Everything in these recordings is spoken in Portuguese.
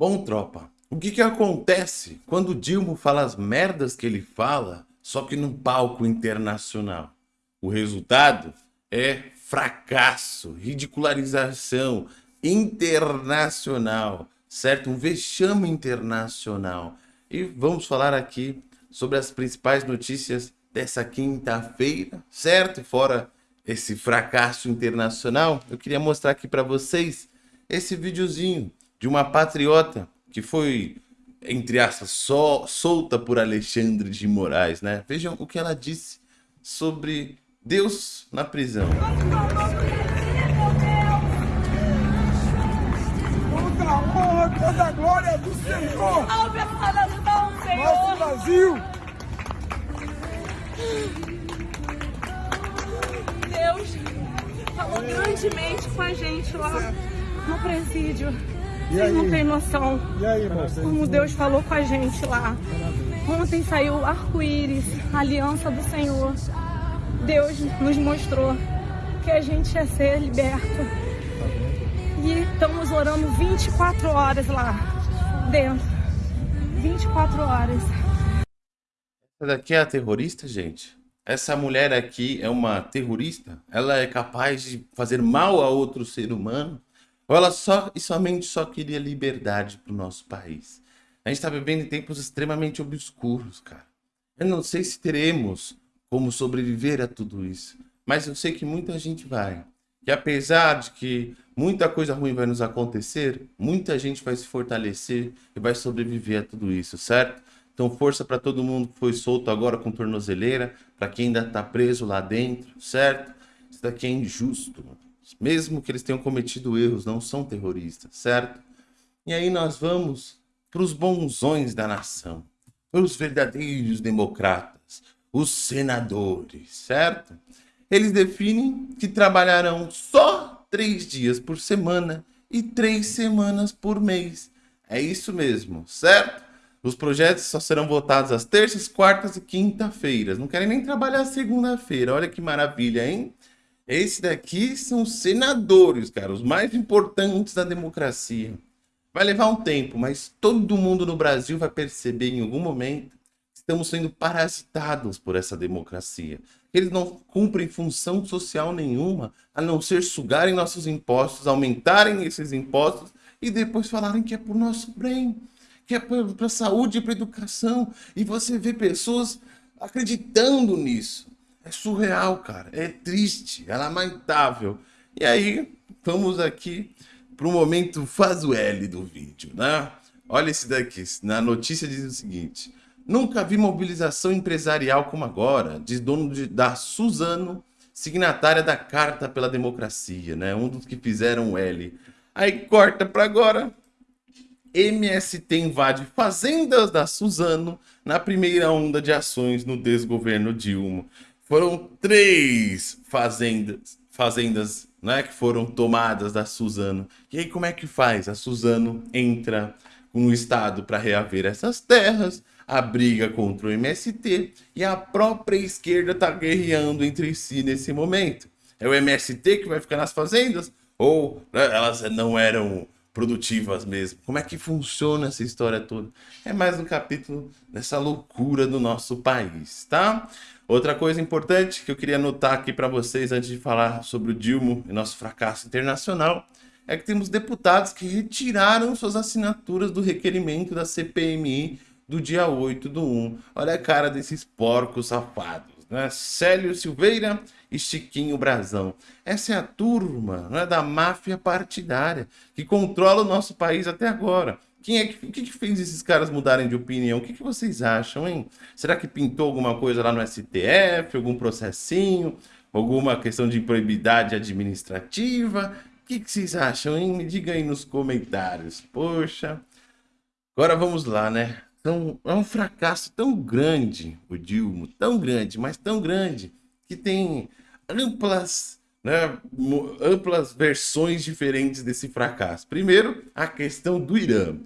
Bom, tropa, o que que acontece quando o Dilma fala as merdas que ele fala, só que num palco internacional? O resultado é fracasso, ridicularização internacional, certo? Um vexame internacional. E vamos falar aqui sobre as principais notícias dessa quinta-feira, certo? Fora esse fracasso internacional, eu queria mostrar aqui para vocês esse videozinho de uma patriota que foi, entre aspas, só, solta por Alexandre de Moraes, né? Vejam o que ela disse sobre Deus na prisão. Toda a honra, toda a glória do Senhor. Nosso Brasil. Deus falou grandemente com a gente lá no presídio. Vocês não têm noção E aí, como Deus falou com a gente lá. Ontem saiu arco-íris, a aliança do Senhor. Deus nos mostrou que a gente ia ser liberto. E estamos orando 24 horas lá dentro. 24 horas. Essa daqui é a terrorista, gente? Essa mulher aqui é uma terrorista? Ela é capaz de fazer mal a outro ser humano? Ou ela só e somente só queria liberdade para o nosso país? A gente está vivendo em tempos extremamente obscuros, cara. Eu não sei se teremos como sobreviver a tudo isso, mas eu sei que muita gente vai. Que apesar de que muita coisa ruim vai nos acontecer, muita gente vai se fortalecer e vai sobreviver a tudo isso, certo? Então força para todo mundo que foi solto agora com tornozeleira, para quem ainda está preso lá dentro, certo? Isso daqui é injusto. Mesmo que eles tenham cometido erros, não são terroristas, certo? E aí nós vamos para os bonzões da nação, para os verdadeiros democratas, os senadores, certo? Eles definem que trabalharão só três dias por semana e três semanas por mês. É isso mesmo, certo? Os projetos só serão votados às terças, quartas e quinta-feiras. Não querem nem trabalhar segunda-feira. Olha que maravilha, hein? Esse daqui são os senadores, cara, os mais importantes da democracia. Vai levar um tempo, mas todo mundo no Brasil vai perceber em algum momento que estamos sendo parasitados por essa democracia. Eles não cumprem função social nenhuma, a não ser sugarem nossos impostos, aumentarem esses impostos e depois falarem que é por nosso bem, que é para a saúde e para educação. E você vê pessoas acreditando nisso. É surreal, cara. É triste, é lamentável. E aí, vamos aqui para o momento faz o L do vídeo, né? Olha esse daqui. Na notícia diz o seguinte. Nunca vi mobilização empresarial como agora, diz dono de, da Suzano, signatária da Carta pela Democracia, né? Um dos que fizeram o L. Aí corta para agora. MST invade fazendas da Suzano na primeira onda de ações no desgoverno Dilma. Foram três fazendas, fazendas né, que foram tomadas da Suzano. E aí como é que faz? A Suzano entra no Estado para reaver essas terras, a briga contra o MST e a própria esquerda está guerreando entre si nesse momento. É o MST que vai ficar nas fazendas? Ou né, elas não eram produtivas mesmo? Como é que funciona essa história toda? É mais um capítulo dessa loucura do nosso país, tá? Outra coisa importante que eu queria anotar aqui para vocês antes de falar sobre o Dilma e nosso fracasso internacional é que temos deputados que retiraram suas assinaturas do requerimento da CPMI do dia 8 do 1. Olha a cara desses porcos safados, né? Célio Silveira e Chiquinho Brazão. Essa é a turma né, da máfia partidária que controla o nosso país até agora. Quem é que, o que, que fez esses caras mudarem de opinião? O que, que vocês acham, hein? Será que pintou alguma coisa lá no STF, algum processinho, alguma questão de improbidade administrativa? O que, que vocês acham, hein? Me diga aí nos comentários. Poxa. Agora vamos lá, né? Então, é um fracasso tão grande, o Dilma, tão grande, mas tão grande, que tem amplas, né, amplas versões diferentes desse fracasso. Primeiro, a questão do Irã.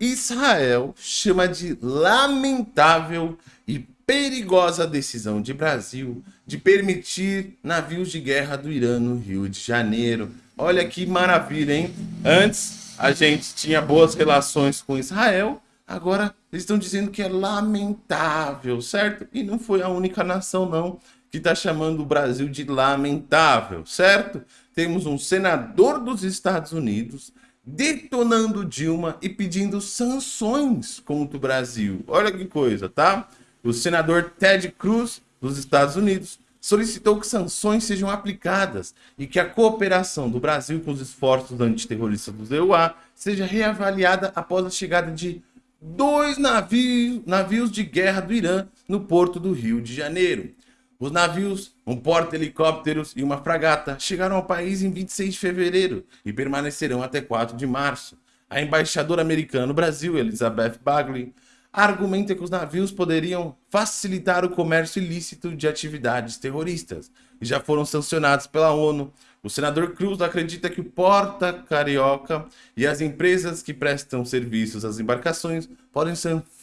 Israel chama de lamentável e perigosa decisão de Brasil de permitir navios de guerra do Irã no Rio de Janeiro. Olha que maravilha, hein? Antes, a gente tinha boas relações com Israel, agora eles estão dizendo que é lamentável, certo? E não foi a única nação, não, que está chamando o Brasil de lamentável, certo? Temos um senador dos Estados Unidos detonando Dilma e pedindo sanções contra o Brasil. Olha que coisa, tá? O senador Ted Cruz, dos Estados Unidos, solicitou que sanções sejam aplicadas e que a cooperação do Brasil com os esforços antiterroristas do EUA seja reavaliada após a chegada de dois navios, navios de guerra do Irã no porto do Rio de Janeiro. Os navios, um porta-helicópteros e uma fragata chegaram ao país em 26 de fevereiro e permanecerão até 4 de março. A embaixadora americana no Brasil, Elizabeth Bagley, argumenta que os navios poderiam facilitar o comércio ilícito de atividades terroristas e já foram sancionados pela ONU. O senador Cruz acredita que o Porta Carioca e as empresas que prestam serviços às embarcações podem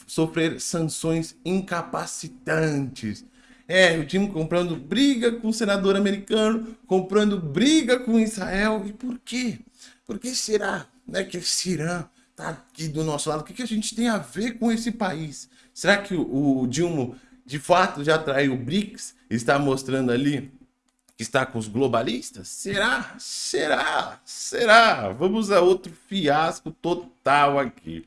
sofrer sanções incapacitantes é, o time comprando briga com o senador americano, comprando briga com Israel. E por quê? Por que será né, que esse Irã está aqui do nosso lado? O que, que a gente tem a ver com esse país? Será que o, o Dilma, de fato, já traiu o BRICS? Está mostrando ali que está com os globalistas? Será? Será? Será? Vamos a outro fiasco total aqui.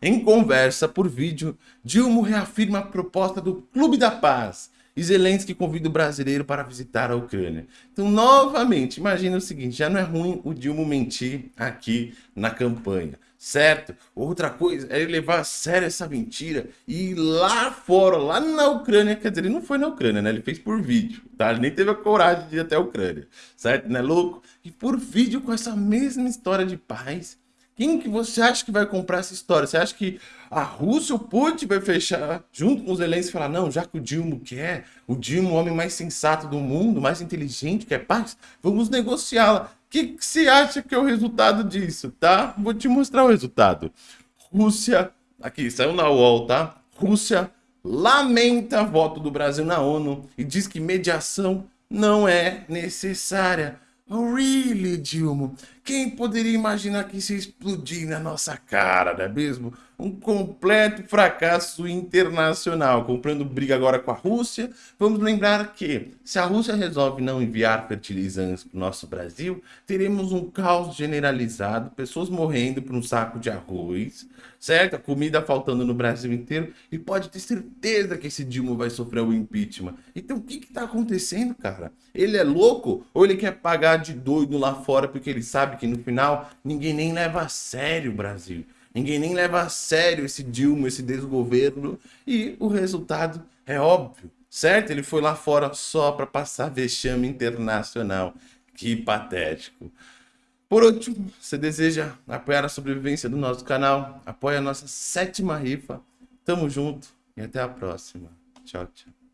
Em conversa por vídeo, Dilma reafirma a proposta do Clube da Paz e Zelensky convida o brasileiro para visitar a Ucrânia. Então, novamente, imagina o seguinte, já não é ruim o Dilma mentir aqui na campanha, certo? Outra coisa é levar a sério essa mentira e ir lá fora, lá na Ucrânia, quer dizer, ele não foi na Ucrânia, né? Ele fez por vídeo, tá? Ele nem teve a coragem de ir até a Ucrânia, certo? Não é louco? E por vídeo com essa mesma história de paz, quem que você acha que vai comprar essa história? Você acha que a Rússia, o Putin, vai fechar junto com os Zelensky e falar, não, já que o Dilma quer, o Dilma, o homem mais sensato do mundo, mais inteligente, quer paz, vamos negociá-la. Que, que você acha que é o resultado disso, tá? Vou te mostrar o resultado. Rússia, aqui, saiu na UOL, tá? Rússia lamenta voto do Brasil na ONU e diz que mediação não é necessária. Really, Dilma? Quem poderia imaginar que isso ia explodir na nossa cara, não é mesmo? Um completo fracasso internacional, comprando briga agora com a Rússia. Vamos lembrar que, se a Rússia resolve não enviar fertilizantes para o nosso Brasil, teremos um caos generalizado, pessoas morrendo por um saco de arroz, certo? Comida faltando no Brasil inteiro, e pode ter certeza que esse Dilma vai sofrer o impeachment. Então, o que está acontecendo, cara? Ele é louco ou ele quer pagar de doido lá fora porque ele que no final ninguém nem leva a sério o Brasil. Ninguém nem leva a sério esse Dilma, esse desgoverno. E o resultado é óbvio, certo? Ele foi lá fora só para passar vexame internacional. Que patético. Por último, você deseja apoiar a sobrevivência do nosso canal? Apoie a nossa sétima rifa. Tamo junto e até a próxima. Tchau, tchau.